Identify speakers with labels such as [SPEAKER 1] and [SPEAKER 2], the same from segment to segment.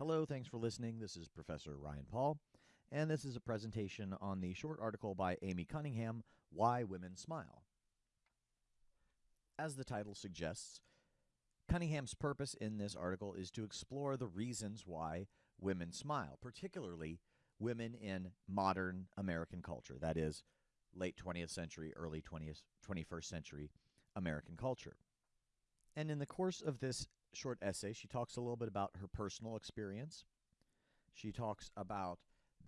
[SPEAKER 1] Hello, thanks for listening. This is Professor Ryan Paul, and this is a presentation on the short article by Amy Cunningham, Why Women Smile. As the title suggests, Cunningham's purpose in this article is to explore the reasons why women smile, particularly women in modern American culture, that is, late 20th century, early 20th, 21st century American culture. And in the course of this short essay, she talks a little bit about her personal experience. She talks about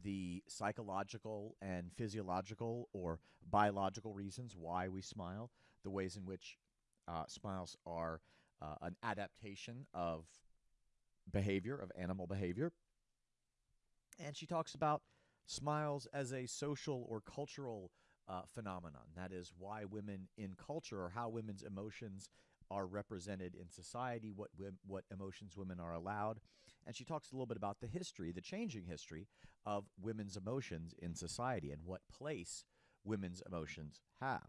[SPEAKER 1] the psychological and physiological or biological reasons why we smile, the ways in which uh, smiles are uh, an adaptation of behavior, of animal behavior. And she talks about smiles as a social or cultural uh, phenomenon. That is why women in culture or how women's emotions are represented in society, what what emotions women are allowed, and she talks a little bit about the history, the changing history of women's emotions in society and what place women's emotions have.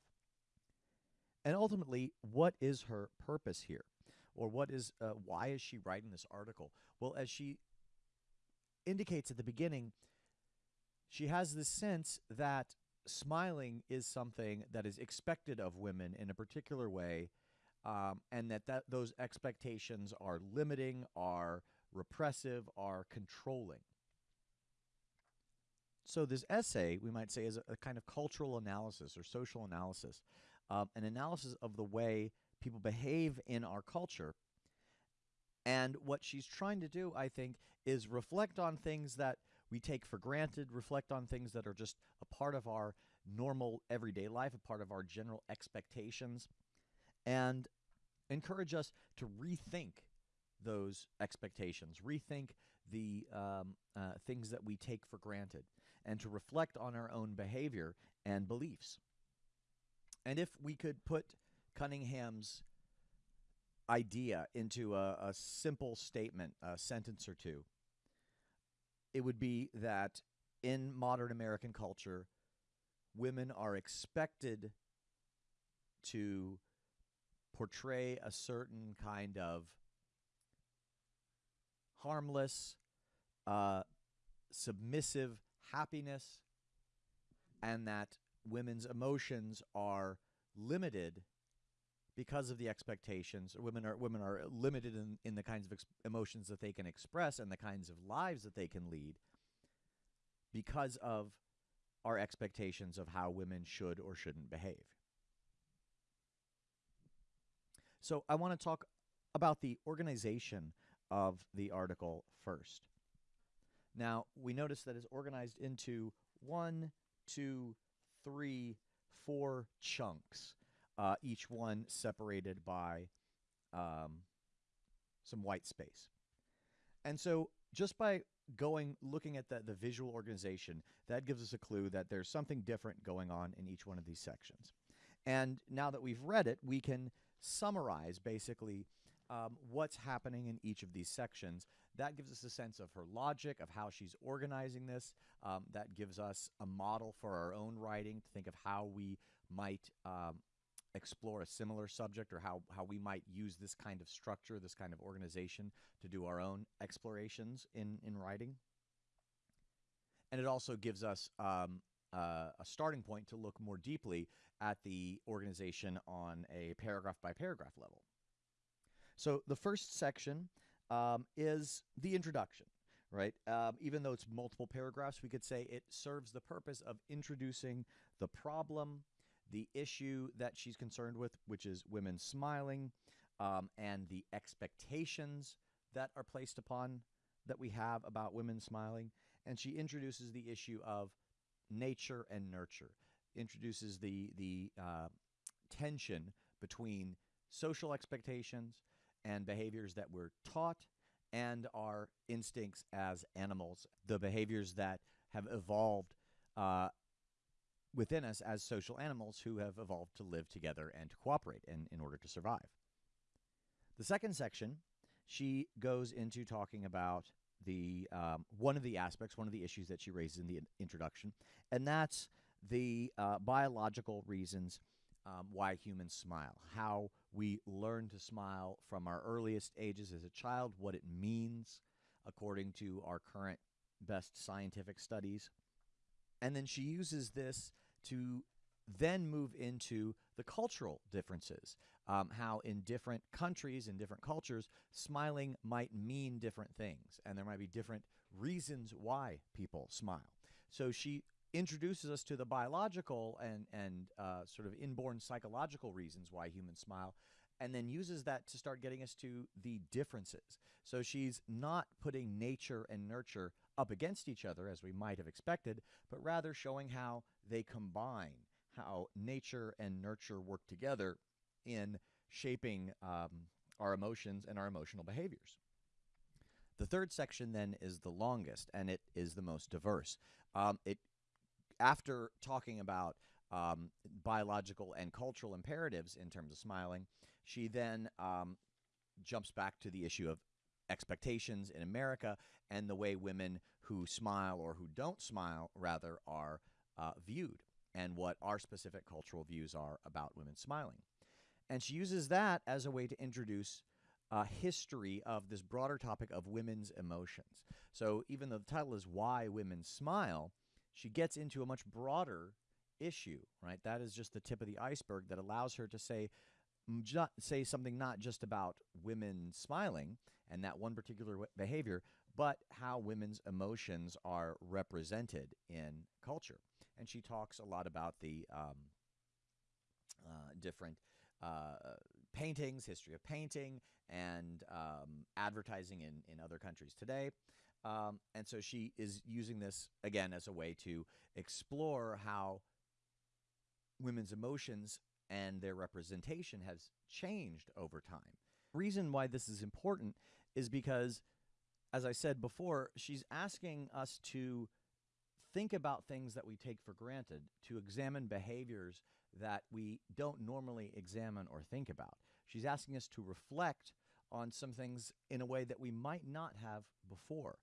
[SPEAKER 1] And ultimately, what is her purpose here? Or what is uh, why is she writing this article? Well, as she indicates at the beginning, she has this sense that smiling is something that is expected of women in a particular way um, and that, that those expectations are limiting, are repressive, are controlling. So this essay, we might say, is a, a kind of cultural analysis or social analysis, um, an analysis of the way people behave in our culture. And what she's trying to do, I think, is reflect on things that we take for granted, reflect on things that are just a part of our normal everyday life, a part of our general expectations, and encourage us to rethink those expectations, rethink the um, uh, things that we take for granted, and to reflect on our own behavior and beliefs. And if we could put Cunningham's idea into a, a simple statement, a sentence or two, it would be that in modern American culture, women are expected to portray a certain kind of harmless, uh, submissive happiness, and that women's emotions are limited because of the expectations. Women are women are limited in, in the kinds of emotions that they can express and the kinds of lives that they can lead because of our expectations of how women should or shouldn't behave. So I want to talk about the organization of the article first. Now, we notice that it's organized into one, two, three, four chunks, uh, each one separated by um, some white space. And so just by going looking at the, the visual organization, that gives us a clue that there's something different going on in each one of these sections. And now that we've read it, we can summarize basically um, what's happening in each of these sections. That gives us a sense of her logic, of how she's organizing this. Um, that gives us a model for our own writing to think of how we might um, explore a similar subject or how, how we might use this kind of structure, this kind of organization to do our own explorations in, in writing. And it also gives us um, uh, a starting point to look more deeply at the organization on a paragraph by paragraph level. So the first section um, is the introduction, right? Um, even though it's multiple paragraphs, we could say it serves the purpose of introducing the problem, the issue that she's concerned with, which is women smiling, um, and the expectations that are placed upon that we have about women smiling. And she introduces the issue of nature and nurture, introduces the the uh, tension between social expectations and behaviors that we're taught and our instincts as animals, the behaviors that have evolved uh, within us as social animals who have evolved to live together and to cooperate in, in order to survive. The second section, she goes into talking about the um, one of the aspects, one of the issues that she raises in the introduction, and that's the uh, biological reasons um, why humans smile, how we learn to smile from our earliest ages as a child, what it means, according to our current best scientific studies. And then she uses this to then move into the cultural differences. Um, how in different countries, in different cultures, smiling might mean different things, and there might be different reasons why people smile. So she introduces us to the biological and, and uh, sort of inborn psychological reasons why humans smile, and then uses that to start getting us to the differences. So she's not putting nature and nurture up against each other as we might have expected, but rather showing how they combine how nature and nurture work together in shaping um, our emotions and our emotional behaviors. The third section then is the longest, and it is the most diverse. Um, it, after talking about um, biological and cultural imperatives in terms of smiling, she then um, jumps back to the issue of expectations in America and the way women who smile or who don't smile, rather, are uh, viewed and what our specific cultural views are about women smiling. And she uses that as a way to introduce a history of this broader topic of women's emotions. So even though the title is Why Women Smile, she gets into a much broader issue, right? That is just the tip of the iceberg that allows her to say mm, say something not just about women smiling and that one particular behavior, but how women's emotions are represented in culture and she talks a lot about the um, uh, different uh, paintings, history of painting, and um, advertising in, in other countries today. Um, and so she is using this again as a way to explore how women's emotions and their representation has changed over time. Reason why this is important is because, as I said before, she's asking us to think about things that we take for granted, to examine behaviors that we don't normally examine or think about. She's asking us to reflect on some things in a way that we might not have before.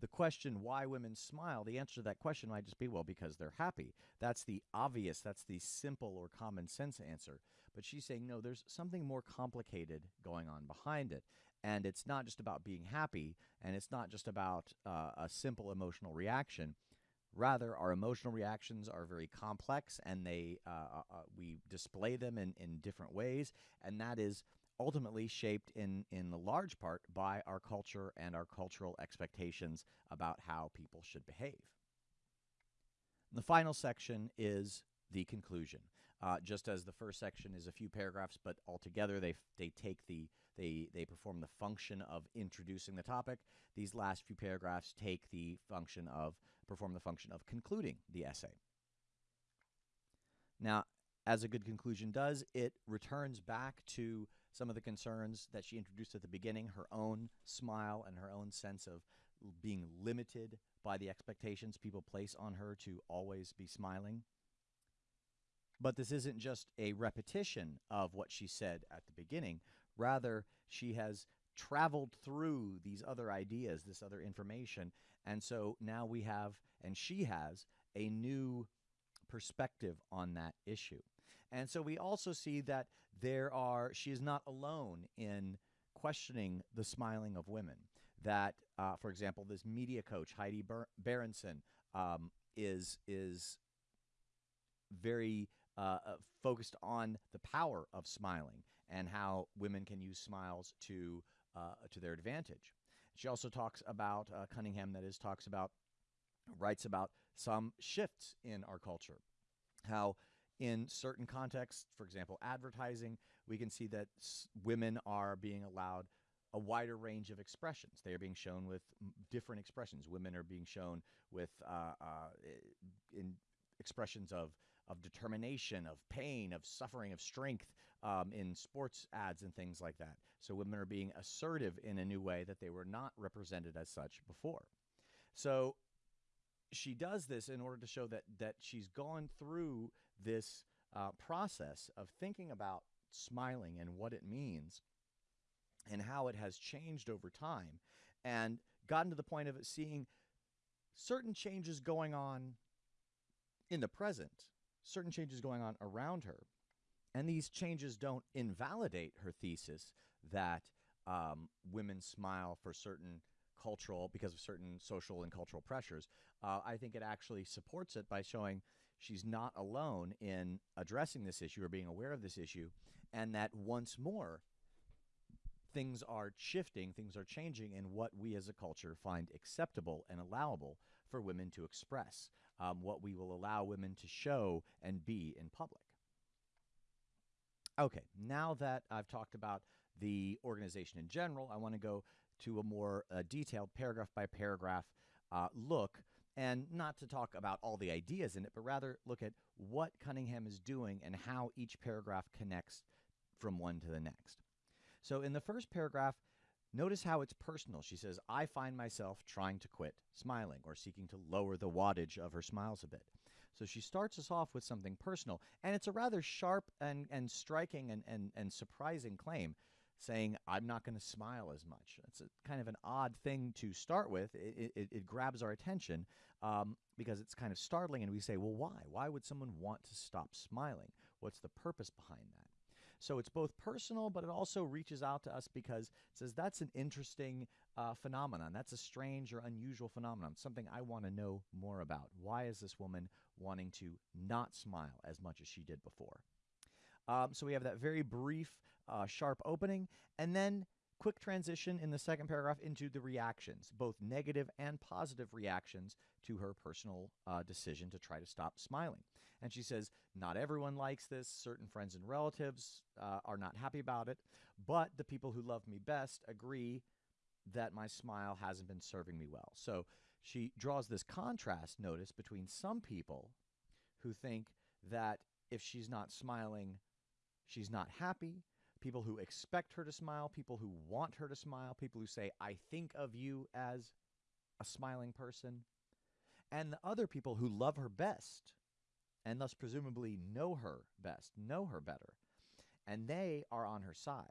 [SPEAKER 1] The question, why women smile, the answer to that question might just be, well, because they're happy. That's the obvious, that's the simple or common sense answer. But she's saying, no, there's something more complicated going on behind it. And it's not just about being happy, and it's not just about uh, a simple emotional reaction. Rather, our emotional reactions are very complex and they uh, uh, uh, we display them in, in different ways, and that is ultimately shaped in, in large part by our culture and our cultural expectations about how people should behave. The final section is the conclusion. Uh, just as the first section is a few paragraphs, but altogether they they take the they they perform the function of introducing the topic. These last few paragraphs take the function of perform the function of concluding the essay. Now, as a good conclusion does, it returns back to some of the concerns that she introduced at the beginning, her own smile and her own sense of being limited by the expectations people place on her to always be smiling. But this isn't just a repetition of what she said at the beginning. Rather, she has traveled through these other ideas, this other information. And so now we have, and she has, a new perspective on that issue. And so we also see that there are, she is not alone in questioning the smiling of women. That, uh, for example, this media coach, Heidi Ber- Berenson, um, is, is very uh, uh, focused on the power of smiling and how women can use smiles to uh, to their advantage. She also talks about uh, Cunningham, that is, talks about, writes about some shifts in our culture. How, in certain contexts, for example, advertising, we can see that women are being allowed a wider range of expressions. They are being shown with different expressions. Women are being shown with uh, uh, in expressions of of determination, of pain, of suffering, of strength um, in sports ads and things like that. So women are being assertive in a new way that they were not represented as such before. So she does this in order to show that that she's gone through this uh, process of thinking about smiling and what it means and how it has changed over time and gotten to the point of seeing certain changes going on in the present certain changes going on around her. And these changes don't invalidate her thesis that um, women smile for certain cultural because of certain social and cultural pressures. Uh, I think it actually supports it by showing she's not alone in addressing this issue or being aware of this issue, and that once more things are shifting, things are changing in what we as a culture find acceptable and allowable for women to express, um, what we will allow women to show and be in public. Okay, now that I've talked about the organization in general, I want to go to a more uh, detailed paragraph by paragraph uh, look and not to talk about all the ideas in it, but rather look at what Cunningham is doing and how each paragraph connects from one to the next. So in the first paragraph, notice how it's personal. She says, I find myself trying to quit smiling or seeking to lower the wattage of her smiles a bit. So she starts us off with something personal, and it's a rather sharp and, and striking and, and, and surprising claim saying, I'm not going to smile as much. It's a, kind of an odd thing to start with. It, it, it grabs our attention um, because it's kind of startling, and we say, well, why? Why would someone want to stop smiling? What's the purpose behind that? So it's both personal, but it also reaches out to us because it says that's an interesting uh, phenomenon. That's a strange or unusual phenomenon, something I want to know more about. Why is this woman wanting to not smile as much as she did before? Um, so we have that very brief, uh, sharp opening, and then quick transition in the second paragraph into the reactions, both negative and positive reactions to her personal uh, decision to try to stop smiling. And she says, Not everyone likes this. Certain friends and relatives uh, are not happy about it, but the people who love me best agree that my smile hasn't been serving me well. So she draws this contrast, notice, between some people who think that if she's not smiling, she's not happy. People who expect her to smile, people who want her to smile, people who say, I think of you as a smiling person, and the other people who love her best and thus presumably know her best, know her better. And they are on her side.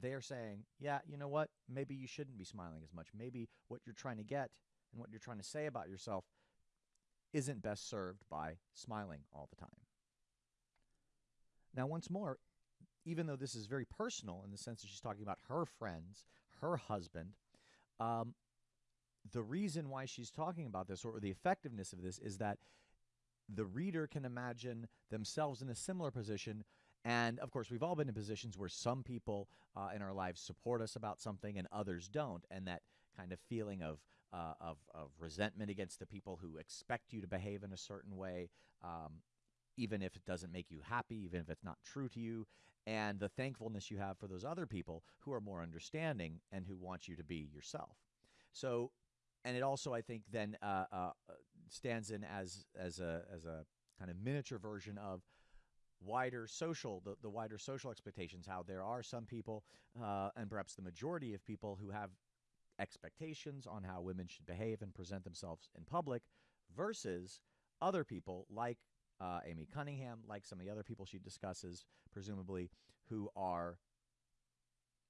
[SPEAKER 1] They are saying, yeah, you know what? Maybe you shouldn't be smiling as much. Maybe what you're trying to get and what you're trying to say about yourself isn't best served by smiling all the time. Now, once more, even though this is very personal in the sense that she's talking about her friends, her husband, um, the reason why she's talking about this or the effectiveness of this is that the reader can imagine themselves in a similar position. And of course, we've all been in positions where some people uh, in our lives support us about something and others don't. And that kind of feeling of, uh, of, of, resentment against the people who expect you to behave in a certain way, um, even if it doesn't make you happy, even if it's not true to you, and the thankfulness you have for those other people who are more understanding and who want you to be yourself. So, and it also, I think, then uh, uh, stands in as as a as a kind of miniature version of wider social the, the wider social expectations how there are some people uh, and perhaps the majority of people who have expectations on how women should behave and present themselves in public versus other people like uh, Amy Cunningham, like some of the other people she discusses, presumably, who are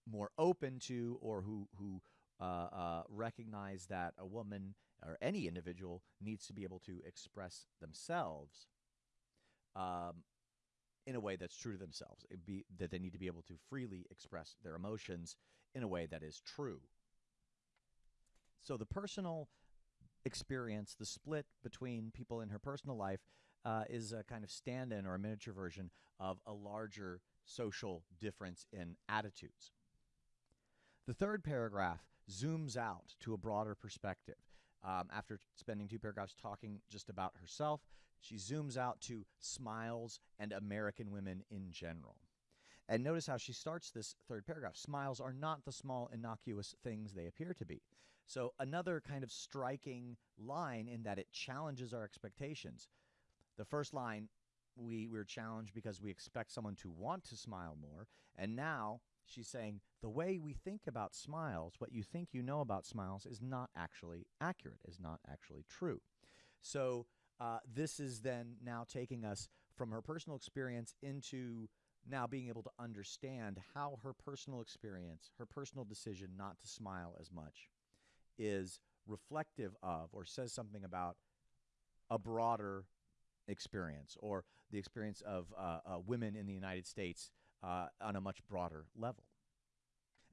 [SPEAKER 1] more open to or who who uh, uh, recognize that a woman or any individual needs to be able to express themselves um, in a way that's true to themselves. Be that they need to be able to freely express their emotions in a way that is true. So the personal experience, the split between people in her personal life, uh, is a kind of stand-in or a miniature version of a larger social difference in attitudes. The third paragraph zooms out to a broader perspective. Um, after spending two paragraphs talking just about herself, she zooms out to smiles and American women in general. And notice how she starts this third paragraph. Smiles are not the small, innocuous things they appear to be. So, another kind of striking line in that it challenges our expectations. The first line, we, we're challenged because we expect someone to want to smile more. And now she's saying the way we think about smiles, what you think you know about smiles, is not actually accurate, is not actually true. So uh, this is then now taking us from her personal experience into now being able to understand how her personal experience, her personal decision not to smile as much, is reflective of or says something about a broader experience or the experience of uh, uh, women in the United States uh, on a much broader level.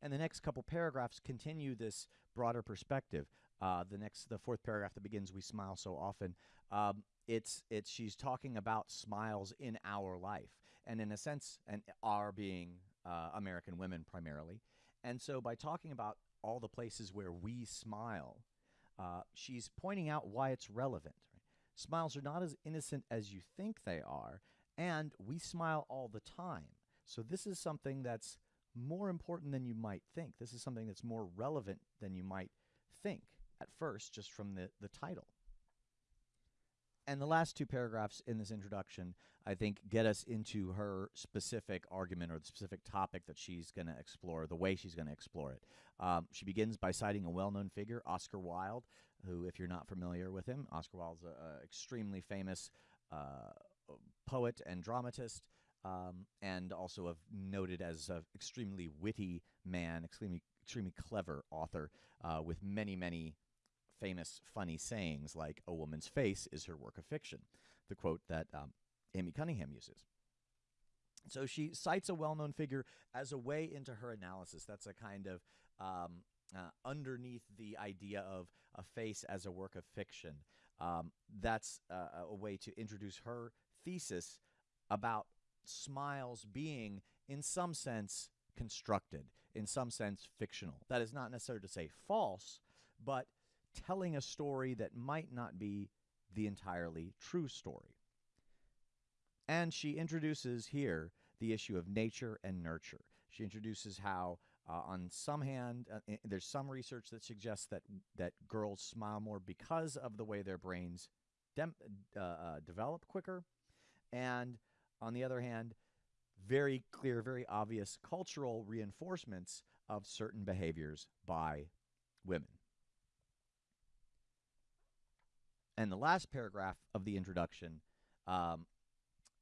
[SPEAKER 1] And the next couple paragraphs continue this broader perspective. Uh, the next, the fourth paragraph that begins, "We smile so often." Um, it's it's she's talking about smiles in our life, and in a sense, and our being uh, American women primarily. And so, by talking about all the places where we smile, uh, she's pointing out why it's relevant. Right? Smiles are not as innocent as you think they are, and we smile all the time. So, this is something that's more important than you might think. This is something that's more relevant than you might think at first, just from the, the title. And the last two paragraphs in this introduction, I think, get us into her specific argument or the specific topic that she's going to explore, the way she's going to explore it. Um, she begins by citing a well known figure, Oscar Wilde, who, if you're not familiar with him, Oscar Wilde's an extremely famous uh, poet and dramatist. Um, and also of noted as an extremely witty man, extremely extremely clever author uh, with many many famous funny sayings like "A woman's face is her work of fiction," the quote that um, Amy Cunningham uses. So she cites a well-known figure as a way into her analysis. That's a kind of um, uh, underneath the idea of a face as a work of fiction. Um, that's uh, a way to introduce her thesis about smiles being, in some sense, constructed, in some sense, fictional. That is not necessarily to say false, but telling a story that might not be the entirely true story. And she introduces here the issue of nature and nurture. She introduces how, uh, on some hand, uh, there's some research that suggests that that girls smile more because of the way their brains uh, uh develop quicker, and on the other hand, very clear, very obvious cultural reinforcements of certain behaviors by women. And the last paragraph of the introduction um,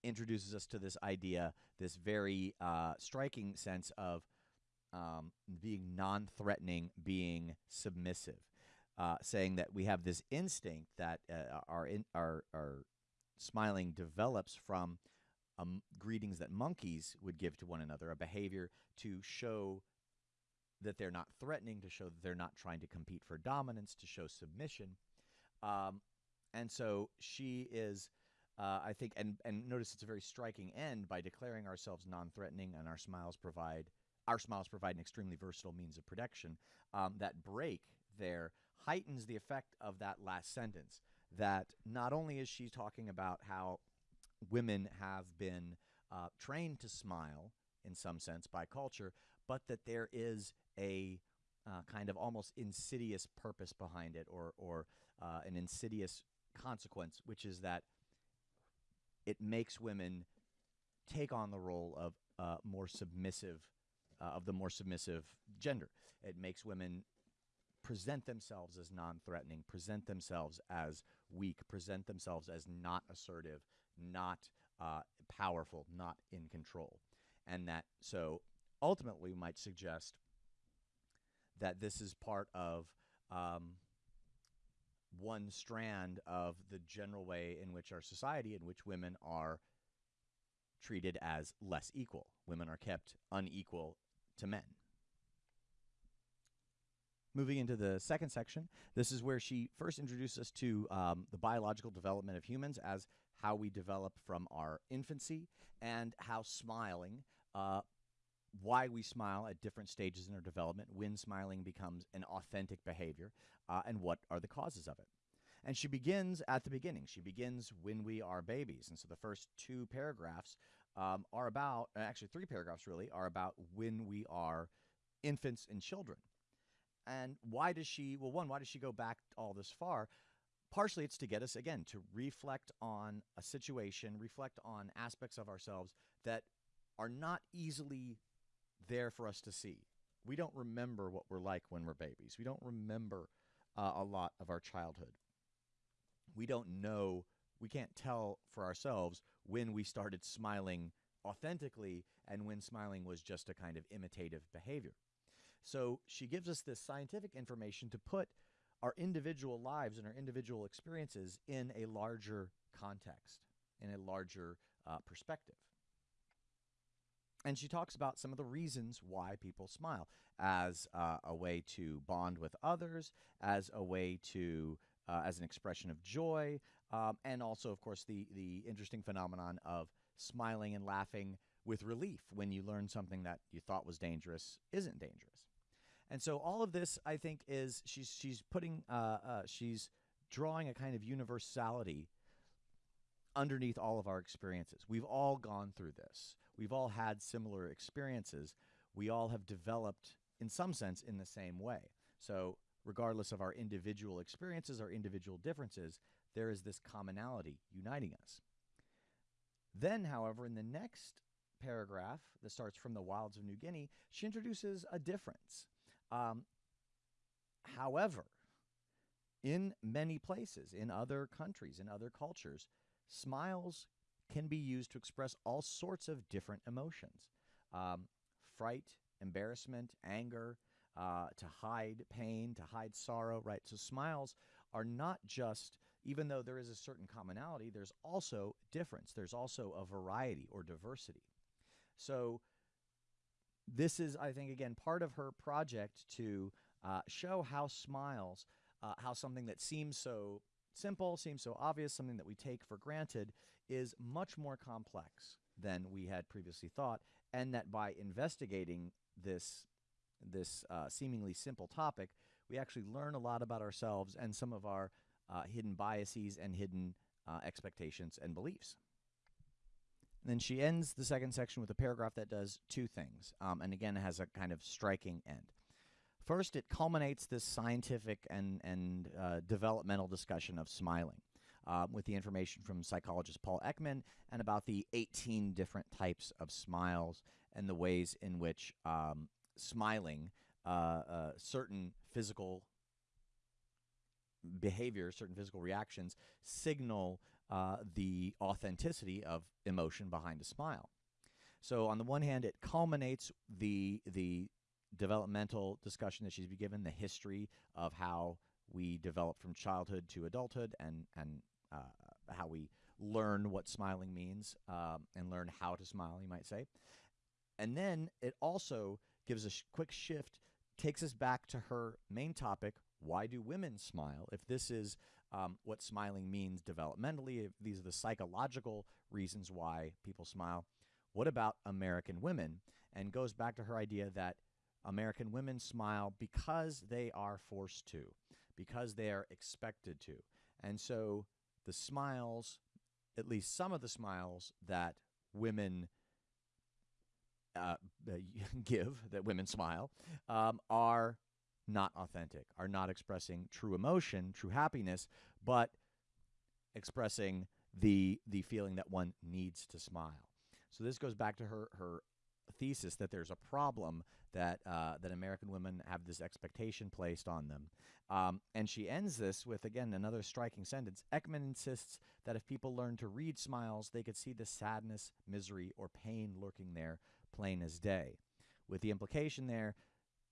[SPEAKER 1] introduces us to this idea, this very uh, striking sense of um, being non threatening, being submissive, uh, saying that we have this instinct that uh, our, in, our, our smiling develops from um, greetings that monkeys would give to one another, a behavior to show that they're not threatening, to show that they're not trying to compete for dominance, to show submission. Um, and so she is, uh, I think, and, and notice it's a very striking end by declaring ourselves non-threatening, and our smiles provide our smiles provide an extremely versatile means of protection. Um, that break there heightens the effect of that last sentence. That not only is she talking about how women have been uh, trained to smile in some sense by culture, but that there is a uh, kind of almost insidious purpose behind it, or or uh, an insidious consequence, which is that it makes women take on the role of uh, more submissive, uh, of the more submissive gender. It makes women present themselves as non-threatening, present themselves as weak, present themselves as not assertive, not uh, powerful, not in control, and that so ultimately might suggest that this is part of um, one strand of the general way in which our society, in which women are treated as less equal. Women are kept unequal to men. Moving into the second section, this is where she first introduces us to um, the biological development of humans as how we develop from our infancy and how smiling, uh, why we smile at different stages in our development, when smiling becomes an authentic behavior, uh, and what are the causes of it. And she begins at the beginning. She begins when we are babies. And so the first two paragraphs um, are about, uh, actually, three paragraphs really, are about when we are infants and children. And why does she, well, one, why does she go back all this far? Partially, it's to get us, again, to reflect on a situation, reflect on aspects of ourselves that are not easily there for us to see. We don't remember what we're like when we're babies. We don't remember uh, a lot of our childhood. We don't know, we can't tell for ourselves when we started smiling authentically and when smiling was just a kind of imitative behavior. So she gives us this scientific information to put our individual lives and our individual experiences in a larger context, in a larger uh, perspective. and she talks about some of the reasons why people smile as uh, a way to bond with others, as a way to, uh, as an expression of joy, um, and also, of course, the the interesting phenomenon of smiling and laughing with relief when you learn something that you thought was dangerous isn't dangerous. And so all of this, I think, is she's she's putting uh, uh, she's drawing a kind of universality underneath all of our experiences. We've all gone through this. We've all had similar experiences. We all have developed, in some sense, in the same way. So, regardless of our individual experiences, our individual differences, there is this commonality uniting us. Then, however, in the next paragraph that starts from the wilds of New Guinea, she introduces a difference. Um, however, in many places, in other countries, in other cultures, smiles can be used to express all sorts of different emotions um, fright, embarrassment, anger, uh, to hide pain, to hide sorrow, right? So smiles are not just, even though there is a certain commonality, there's also difference. There's also a variety or diversity. So this is, I think, again, part of her project to uh, show how smiles, uh, how something that seems so simple, seems so obvious, something that we take for granted, is much more complex than we had previously thought, and that by investigating this this uh, seemingly simple topic, we actually learn a lot about ourselves and some of our uh, hidden biases and hidden uh, expectations and beliefs. Then she ends the second section with a paragraph that does two things, um, and again has a kind of striking end. First, it culminates this scientific and and uh, developmental discussion of smiling. Uh, with the information from psychologist Paul Ekman and about the 18 different types of smiles and the ways in which um, smiling, uh, uh, certain physical behaviors, certain physical reactions signal uh, the authenticity of emotion behind a smile. So on the one hand, it culminates the the developmental discussion that she's been given, the history of how we develop from childhood to adulthood, and and uh, how we learn what smiling means um, and learn how to smile, you might say. And then it also gives a sh- quick shift, takes us back to her main topic why do women smile? If this is um, what smiling means developmentally, if these are the psychological reasons why people smile, what about American women? And goes back to her idea that American women smile because they are forced to, because they are expected to. And so the smiles, at least some of the smiles that women uh, give, that women smile, um, are not authentic, are not expressing true emotion, true happiness, but expressing the the feeling that one needs to smile. So this goes back to her her thesis that there's a problem that uh, that American women have this expectation placed on them. Um, and she ends this with again another striking sentence. Ekman insists that if people learn to read smiles, they could see the sadness, misery, or pain lurking there, plain as day. With the implication there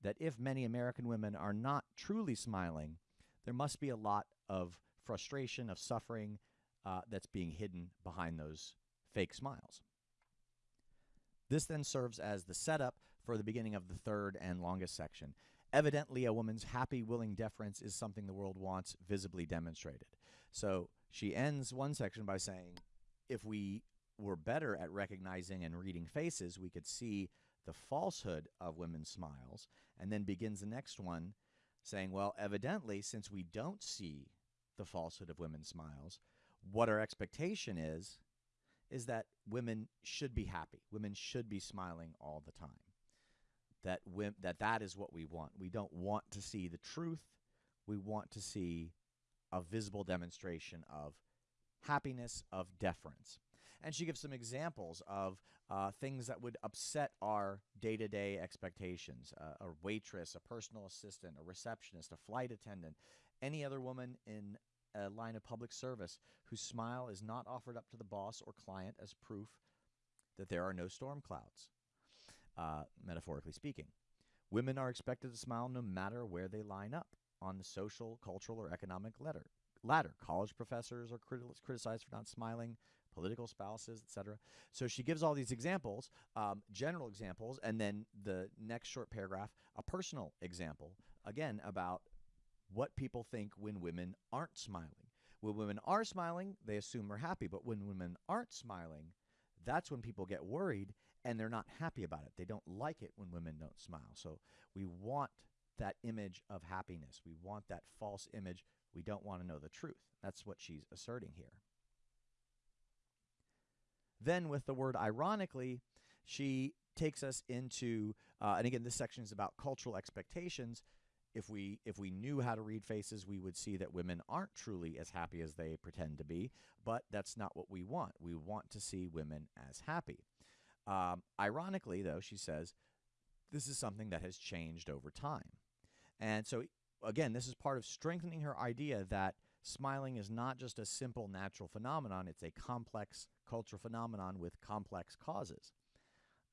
[SPEAKER 1] that if many American women are not truly smiling, there must be a lot of frustration, of suffering uh, that's being hidden behind those fake smiles. This then serves as the setup for the beginning of the third and longest section. Evidently, a woman's happy, willing deference is something the world wants visibly demonstrated. So she ends one section by saying, if we were better at recognizing and reading faces, we could see the falsehood of women's smiles, and then begins the next one saying, well, evidently, since we don't see the falsehood of women's smiles, what our expectation is is that women should be happy. Women should be smiling all the time. That that that is what we want. We don't want to see the truth. We want to see a visible demonstration of happiness, of deference. And she gives some examples of uh, things that would upset our day to day expectations uh, a waitress, a personal assistant, a receptionist, a flight attendant, any other woman in a line of public service whose smile is not offered up to the boss or client as proof that there are no storm clouds, uh, metaphorically speaking. Women are expected to smile no matter where they line up on the social, cultural, or economic ladder. ladder. College professors are criti- criticized for not smiling. Political spouses, etc. So she gives all these examples, um, general examples, and then the next short paragraph, a personal example, again about what people think when women aren't smiling. When women are smiling, they assume we're happy, but when women aren't smiling, that's when people get worried and they're not happy about it. They don't like it when women don't smile. So we want that image of happiness. We want that false image. We don't want to know the truth. That's what she's asserting here. Then, with the word ironically, she takes us into, uh, and again, this section is about cultural expectations. If we if we knew how to read faces, we would see that women aren't truly as happy as they pretend to be. But that's not what we want. We want to see women as happy. Um, ironically, though, she says this is something that has changed over time. And so, again, this is part of strengthening her idea that smiling is not just a simple natural phenomenon, it's a complex cultural phenomenon with complex causes.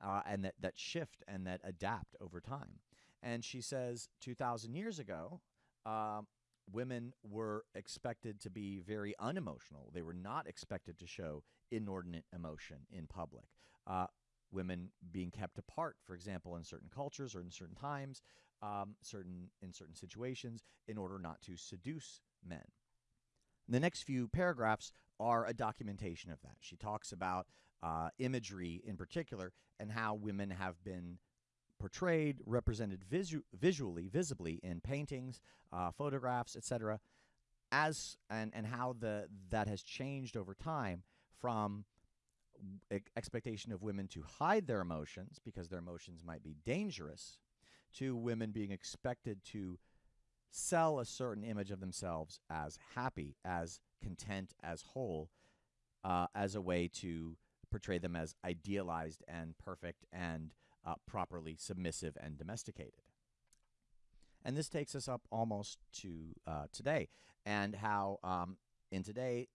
[SPEAKER 1] Uh, and that, that shift and that adapt over time. And she says 2,000 years ago, um, women were expected to be very unemotional. They were not expected to show inordinate emotion in public. Uh, women being kept apart, for example, in certain cultures or in certain times, um, certain in certain situations, in order not to seduce men. The next few paragraphs are a documentation of that. She talks about uh, imagery in particular and how women have been portrayed, represented visu visually, visibly in paintings, uh, photographs, etc., as and and how the that has changed over time from expectation of women to hide their emotions because their emotions might be dangerous to women being expected to sell a certain image of themselves as happy, as content, as whole, uh, as a way to portray them as idealized and perfect and uh, properly submissive and domesticated. And this takes us up almost to uh, today, and how um, in today,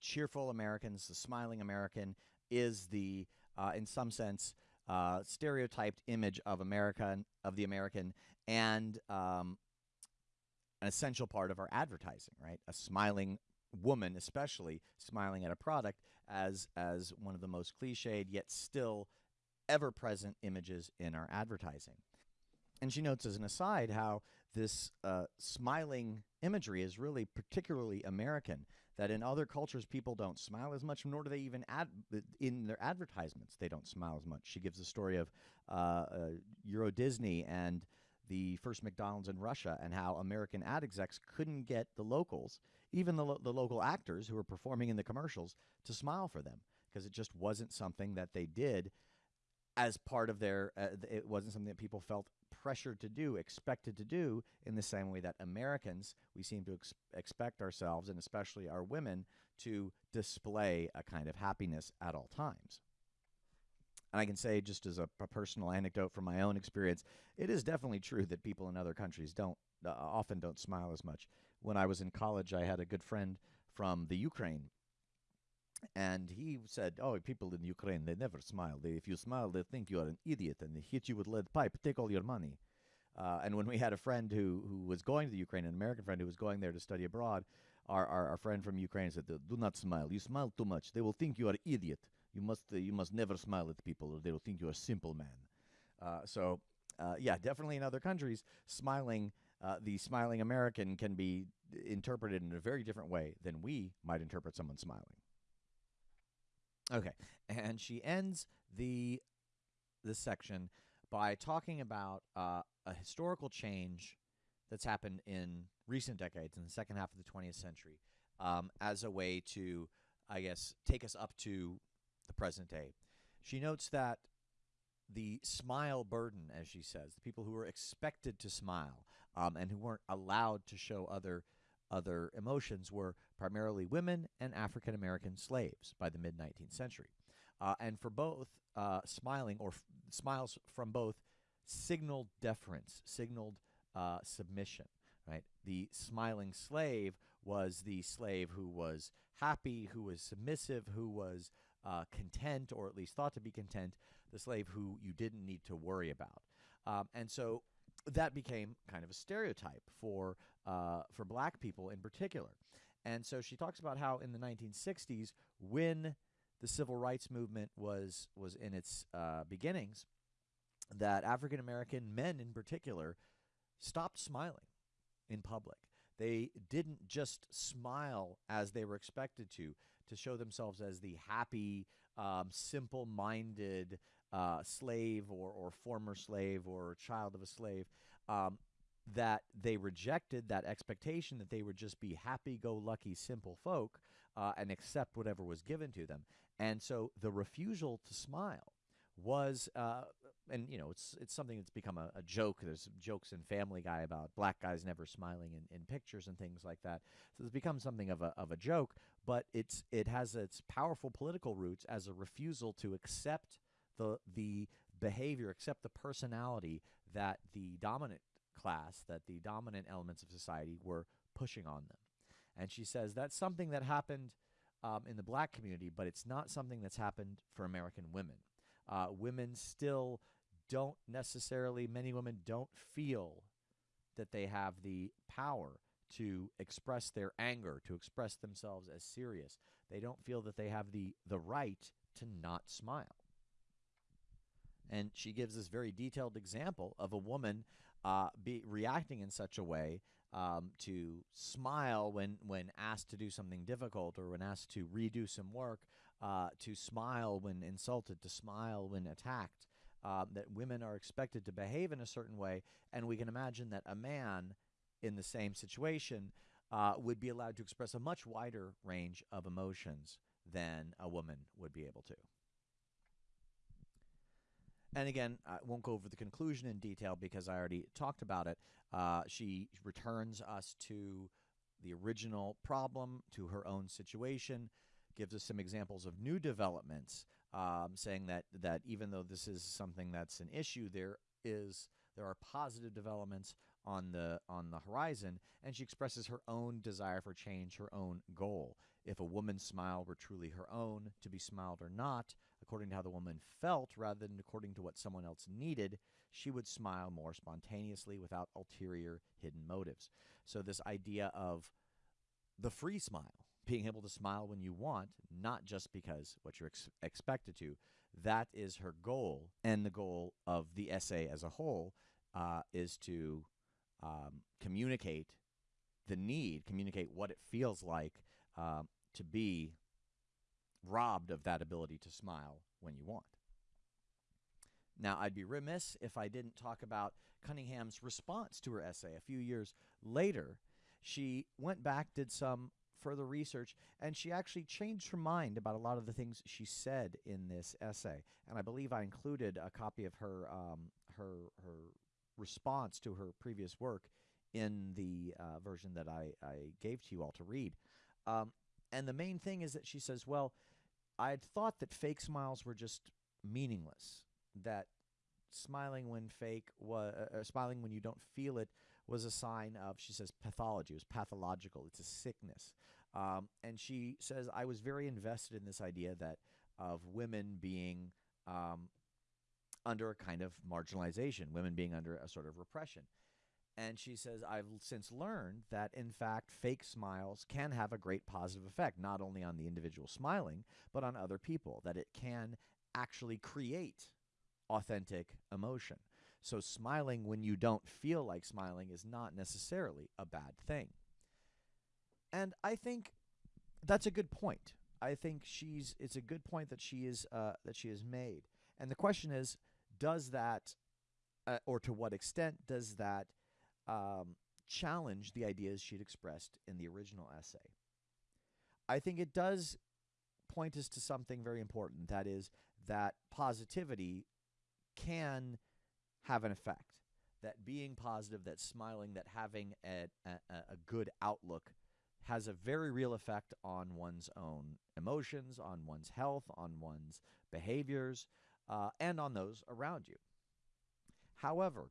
[SPEAKER 1] cheerful Americans, the smiling American, is the, uh, in some sense, uh, stereotyped image of America, of the American, and um, an essential part of our advertising, right? A smiling woman, especially smiling at a product, as as one of the most cliched yet still ever present images in our advertising. And she notes as an aside how this uh, smiling imagery is really particularly American. That in other cultures people don't smile as much, nor do they even ad in their advertisements they don't smile as much. She gives a story of uh, uh, Euro Disney and the first McDonald's in Russia and how American ad execs couldn't get the locals, even the, lo the local actors who were performing in the commercials, to smile for them because it just wasn't something that they did as part of their, uh, it wasn't something that people felt pressured to do, expected to do in the same way that Americans, we seem to ex expect ourselves, and especially our women, to display a kind of happiness at all times. And I can say, just as a, a, personal anecdote from my own experience, it is definitely true that people in other countries don't uh, often don't smile as much. When I was in college, I had a good friend from the Ukraine, and he said, "Oh, people in Ukraine they never smile. They, if you smile, they think you are an idiot and they hit you with lead pipe, take all your money." Uh, and when we had a friend who who was going to the Ukraine, an American friend who was going there to study abroad, our, our, our friend from Ukraine said, "Do not smile. You smile too much. They will think you are idiot." You must uh, you must never smile at people, or they'll think you're a simple man. Uh, so, uh, yeah, definitely in other countries, smiling uh, the smiling American can be interpreted in a very different way than we might interpret someone smiling. Okay, and she ends the this section by talking about uh, a historical change that's happened in recent decades, in the second half of the 20th century, um, as a way to, I guess, take us up to the present day. She notes that the smile burden, as she says, the people who were expected to smile um, and who weren't allowed to show other other emotions were primarily women and African American slaves by the mid 19th century. Uh, and for both, uh, smiling or smiles from both signaled deference, signaled uh, submission. Right, the smiling slave was the slave who was happy, who was submissive, who was uh, content, or at least thought to be content, the slave who you didn't need to worry about. Um, and so that became kind of a stereotype for uh, for black people in particular. And so she talks about how in the 1960s, when the civil rights movement was was in its uh, beginnings, that African American men in particular stopped smiling in public. They didn't just smile as they were expected to, to show themselves as the happy, um, simple minded uh, slave or, or former slave or child of a slave. Um, that they rejected that expectation that they would just be happy go lucky, simple folk uh, and accept whatever was given to them. And so the refusal to smile was uh, and you know it's it's something that's become a, a, joke. There's jokes in Family Guy about black guys never smiling in, in pictures and things like that. So it's become something of a of a joke, but it's it has its powerful political roots as a refusal to accept the the behavior, accept the personality that the dominant class, that the dominant elements of society were pushing on them. And she says that's something that happened um, in the black community, but it's not something that's happened for American women. Uh, women still don't necessarily, many women don't feel that they have the power to express their anger, to express themselves as serious. They don't feel that they have the, the right to not smile. And she gives this very detailed example of a woman uh, be reacting in such a way um, to smile when when asked to do something difficult or when asked to redo some work, uh, to smile when insulted, to smile when attacked. Um, that women are expected to behave in a certain way, and we can imagine that a man in the same situation uh, would be allowed to express a much wider range of emotions than a woman would be able to. And again, I won't go over the conclusion in detail because I already talked about it. Uh, she returns us to the original problem, to her own situation, gives us some examples of new developments, um, saying that that even though this is something that's an issue, there is there are positive developments on the on the horizon, and she expresses her own desire for change, her own goal. If a woman's smile were truly her own, to be smiled or not, according to how the woman felt rather than according to what someone else needed, she would smile more spontaneously without ulterior hidden motives. So, this idea of the free smile, being able to smile when you want, not just because what you're ex- expected to, that is her goal. And the goal of the essay as a whole uh, is to um, communicate the need, communicate what it feels like um, to be robbed of that ability to smile when you want. Now, I'd be remiss if I didn't talk about Cunningham's response to her essay. A few years later, she went back, did some further research, and she actually changed her mind about a lot of the things she said in this essay. And I believe I included a copy of her um, her her response to her previous work in the uh, version that I, I gave to you all to read. Um, and the main thing is that she says, well, I had thought that fake smiles were just meaningless. That smiling when fake was uh, uh, smiling when you don't feel it was a sign of she says pathology. It was pathological. It's a sickness. Um, and she says I was very invested in this idea that of women being um, under a kind of marginalization, women being under a sort of repression. And she says, I've since learned that, in fact, fake smiles can have a great positive effect, not only on the individual smiling, but on other people, that it can actually create authentic emotion. So, smiling when you don't feel like smiling is not necessarily a bad thing. And I think that's a good point. I think she's it's a good point that she is uh, that she has made. And the question is, does that, uh, or to what extent does that um, challenge the ideas she'd expressed in the original essay. I think it does point us to something very important that is, that positivity can have an effect. That being positive, that smiling, that having a, a, a good outlook has a very real effect on one's own emotions, on one's health, on one's behaviors, uh, and on those around you. However,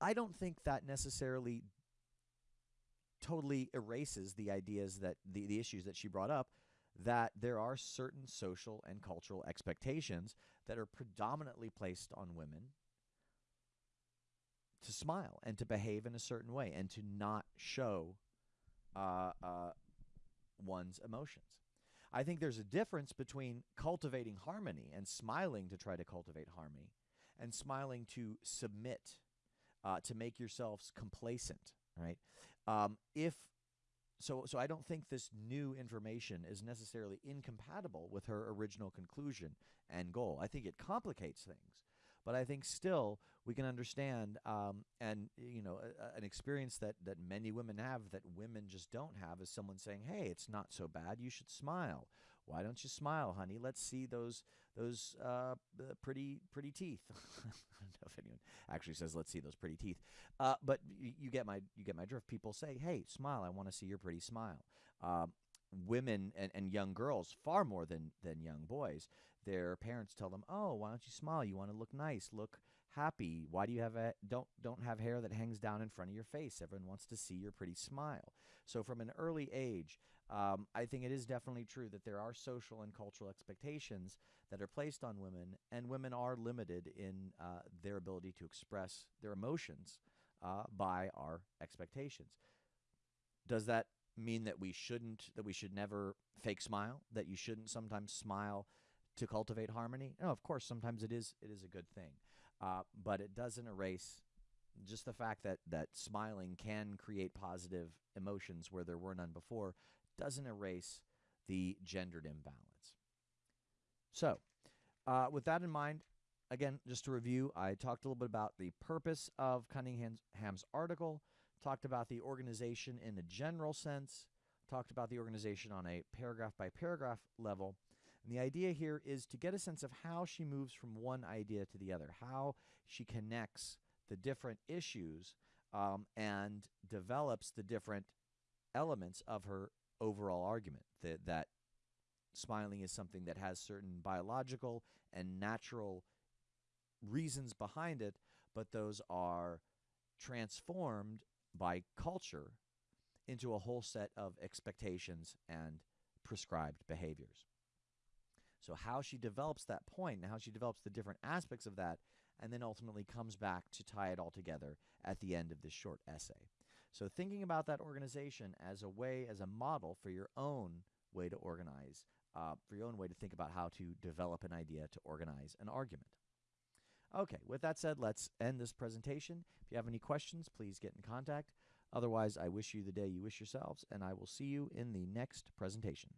[SPEAKER 1] I don't think that necessarily totally erases the ideas that the, the issues that she brought up that there are certain social and cultural expectations that are predominantly placed on women to smile and to behave in a certain way and to not show uh, uh, one's emotions. I think there's a difference between cultivating harmony and smiling to try to cultivate harmony and smiling to submit, uh, to make yourselves complacent, right? Um, if so, so I don't think this new information is necessarily incompatible with her original conclusion and goal. I think it complicates things, but I think still we can understand, um, and you know, a, an experience that that many women have that women just don't have is someone saying, "Hey, it's not so bad. You should smile." Why don't you smile, honey? Let's see those those uh, pretty pretty teeth. I don't know if anyone actually says, "Let's see those pretty teeth," uh, but you, you, get my you get my drift. People say, "Hey, smile. I want to see your pretty smile." Uh, women and, and young girls, far more than than young boys, their parents tell them, "Oh, why don't you smile? You want to look nice. Look happy. Why do you have a don't don't have hair that hangs down in front of your face? Everyone wants to see your pretty smile." So from an early age, um, I think it is definitely true that there are social and cultural expectations that are placed on women, and women are limited in uh, their ability to express their emotions uh, by our expectations. Does that mean that we shouldn't, that we should never fake smile, that you shouldn't sometimes smile to cultivate harmony? No, of course, sometimes it is, it is a good thing, uh, but it doesn't erase just the fact that that smiling can create positive emotions where there were none before doesn't erase the gendered imbalance. So, uh, with that in mind, again, just to review, I talked a little bit about the purpose of Cunningham's article, talked about the organization in a general sense, talked about the organization on a paragraph by paragraph level. And the idea here is to get a sense of how she moves from one idea to the other, how she connects the different issues um, and develops the different elements of her overall argument that that smiling is something that has certain biological and natural reasons behind it, but those are transformed by culture into a whole set of expectations and prescribed behaviors. So, how she develops that point and how she develops the different aspects of that, and then ultimately comes back to tie it all together at the end of this short essay. So thinking about that organization as a way, as a model for your own way to organize, uh, for your own way to think about how to develop an idea to organize an argument. Okay, with that said, let's end this presentation. If you have any questions, please get in contact. Otherwise, I wish you the day you wish yourselves, and I will see you in the next presentation.